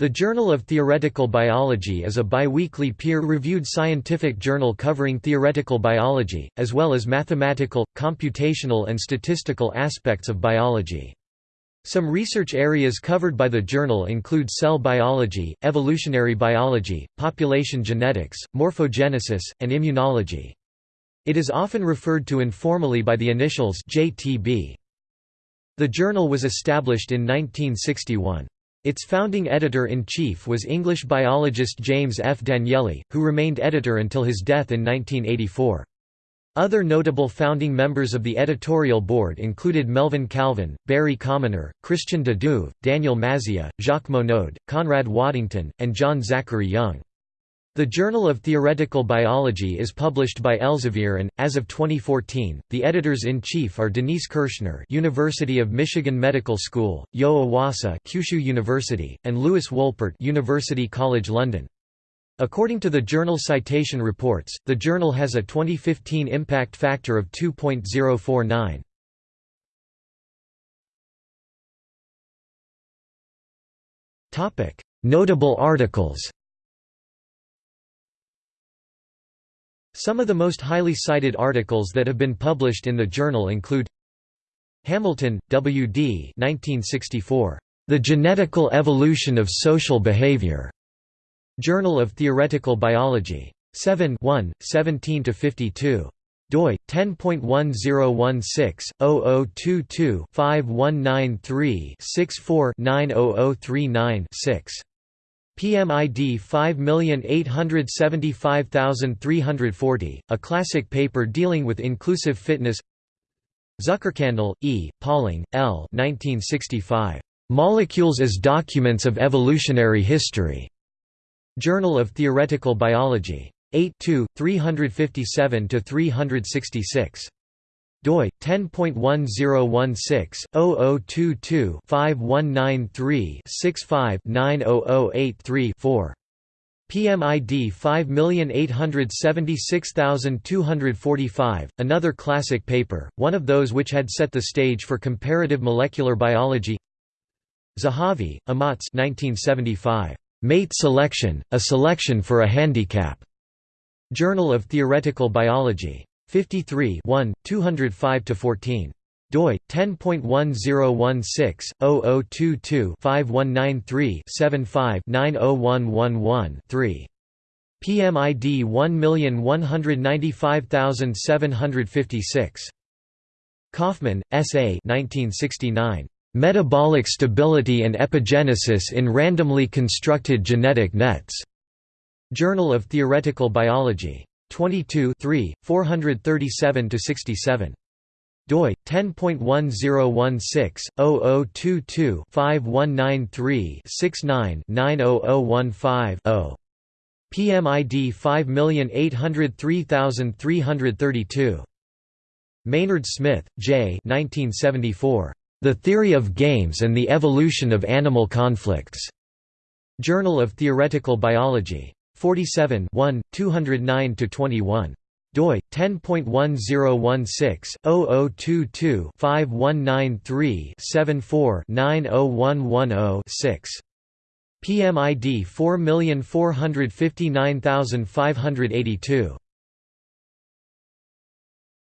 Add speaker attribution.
Speaker 1: The Journal of Theoretical Biology is a biweekly peer-reviewed scientific journal covering theoretical biology, as well as mathematical, computational and statistical aspects of biology. Some research areas covered by the journal include cell biology, evolutionary biology, population genetics, morphogenesis, and immunology. It is often referred to informally by the initials JTB. The journal was established in 1961. Its founding editor-in-chief was English biologist James F. Danielli, who remained editor until his death in 1984. Other notable founding members of the editorial board included Melvin Calvin, Barry Commoner, Christian de Duve, Daniel Mazia, Jacques Monod, Conrad Waddington, and John Zachary Young. The Journal of Theoretical Biology is published by Elsevier and, as of 2014, the editors-in-chief are Denise Kirschner University of Michigan Medical School, Yo Iwasa Kyushu University, and Lewis Wolpert University College London. According to the journal Citation Reports, the journal has a 2015 impact factor of 2.049. Notable articles Some of the most highly cited articles that have been published in the journal include Hamilton, W. D. 1964. The Genetical Evolution of Social Behavior. Journal of Theoretical Biology. 7 1, 17–52 doi 10.1016/0022-5193-64-90039-6. PMID 5875340, a classic paper dealing with inclusive fitness Zuckerkandl, E., Pauling, L. 1965. Molecules as Documents of Evolutionary History. Journal of Theoretical Biology. 8 357–366 doi 10.1016/0022-5193-65-90083-4 PMID 5876245, another classic paper, one of those which had set the stage for comparative molecular biology Zahavi, Amotz 1975. Mate Selection, A Selection for a Handicap. Journal of Theoretical Biology. 53 205–14 doi 10.1016/0022-5193-75-90111-3 PMID 1195756 Kauffman, S. A. 1969. Metabolic Stability and Epigenesis in Randomly Constructed Genetic Nets. Journal of Theoretical Biology. 22 437–67 doi 10.1016/0022-5193-69-90015-0 PMID 5803332 Maynard Smith, J. 1974. The Theory of Games and the Evolution of Animal Conflicts. Journal of Theoretical Biology. 47 209–21 doi 10.1016/0022-5193-74-90110-6 PMID 4459582